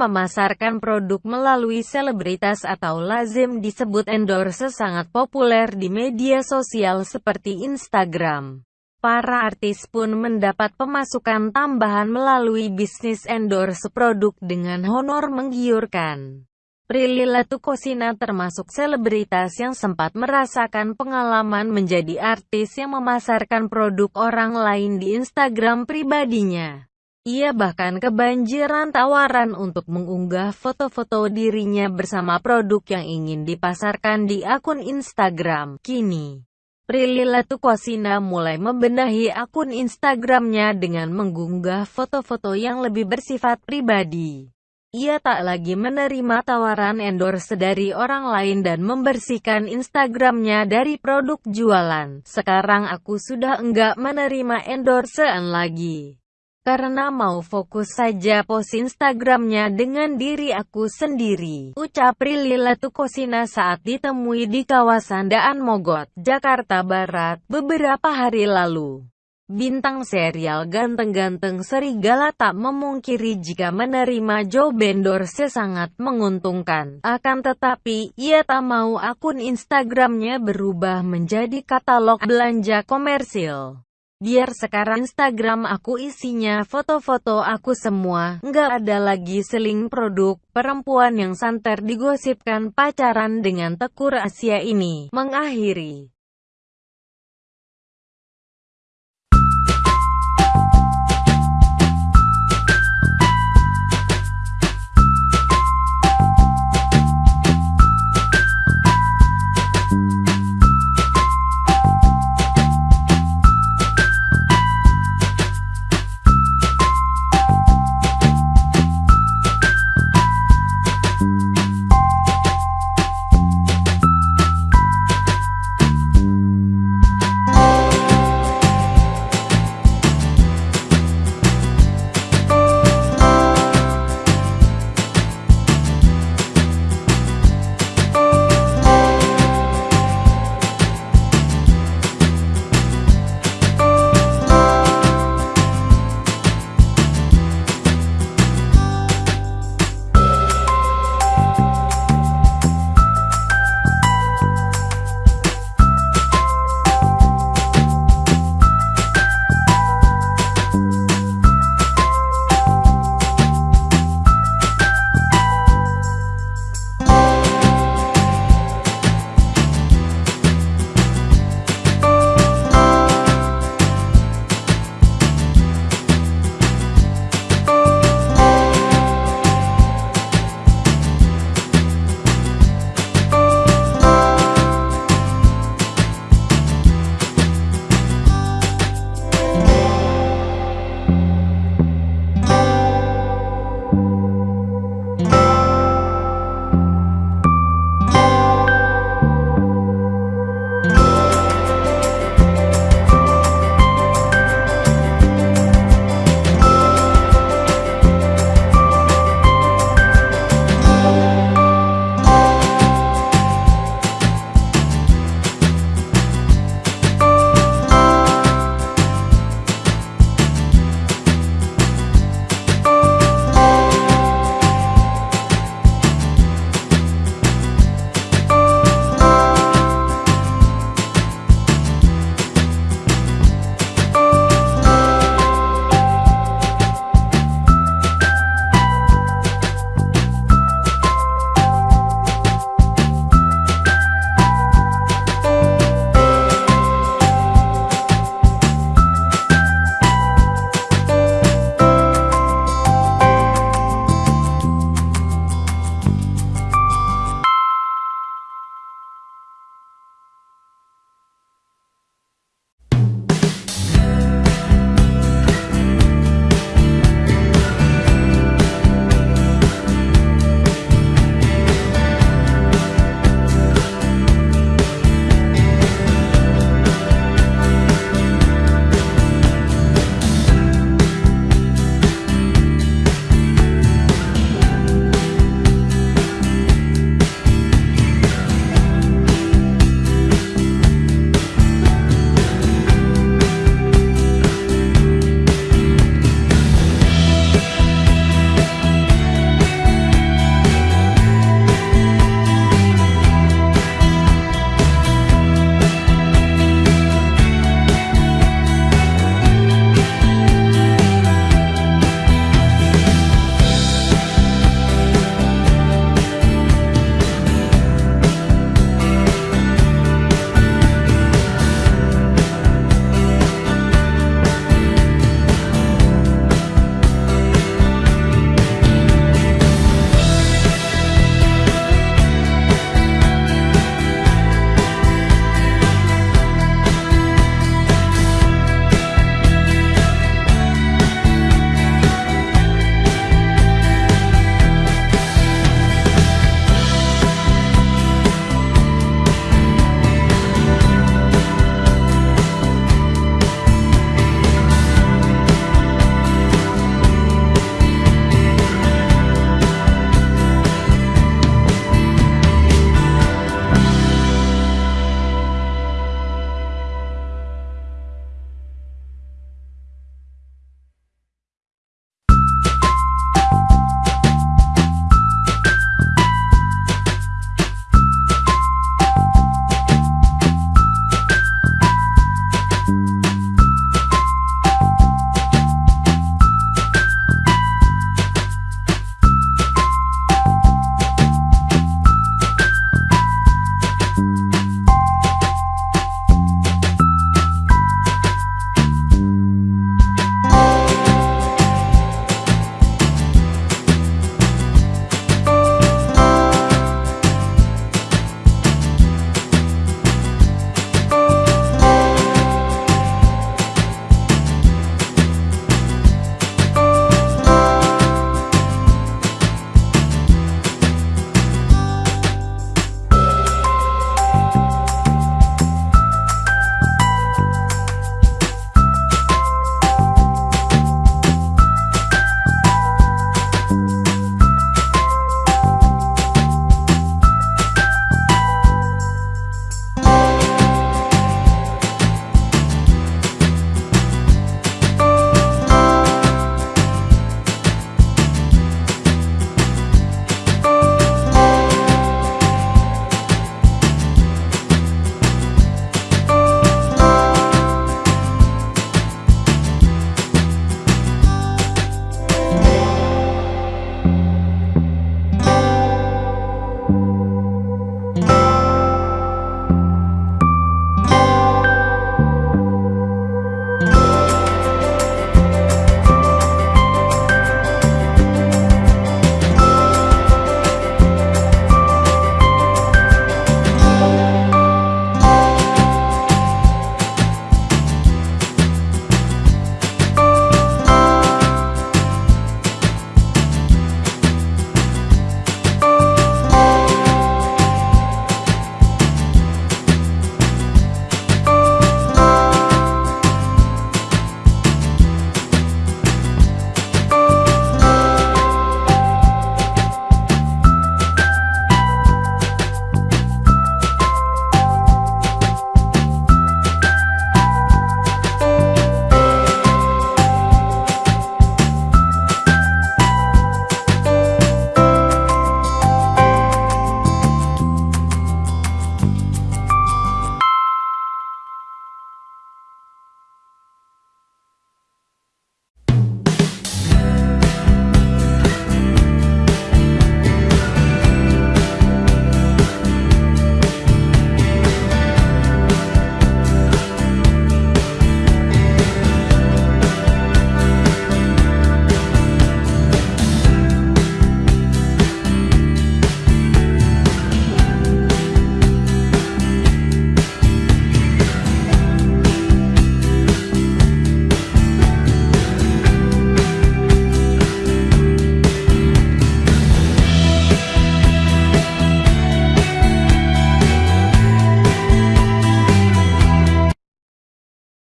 memasarkan produk melalui selebritas atau lazim disebut endorse sangat populer di media sosial seperti Instagram. Para artis pun mendapat pemasukan tambahan melalui bisnis endorse produk dengan honor menggiurkan. Prilly Latukosina termasuk selebritas yang sempat merasakan pengalaman menjadi artis yang memasarkan produk orang lain di Instagram pribadinya. Ia bahkan kebanjiran tawaran untuk mengunggah foto-foto dirinya bersama produk yang ingin dipasarkan di akun Instagram. Kini, Prilly Latukosina mulai membenahi akun Instagramnya dengan mengunggah foto-foto yang lebih bersifat pribadi. Ia tak lagi menerima tawaran endorse dari orang lain dan membersihkan Instagramnya dari produk jualan. Sekarang aku sudah enggak menerima endorsean lagi. Karena mau fokus saja post Instagramnya dengan diri aku sendiri. Ucap Prilly Latukosina saat ditemui di kawasan Daan Mogot, Jakarta Barat, beberapa hari lalu. Bintang serial ganteng-ganteng serigala tak memungkiri jika menerima Joe Bendorse sangat menguntungkan. Akan tetapi, ia tak mau akun Instagramnya berubah menjadi katalog belanja komersil. Biar sekarang Instagram aku isinya foto-foto aku semua, nggak ada lagi seling produk. Perempuan yang santer digosipkan pacaran dengan Tekur Asia ini, mengakhiri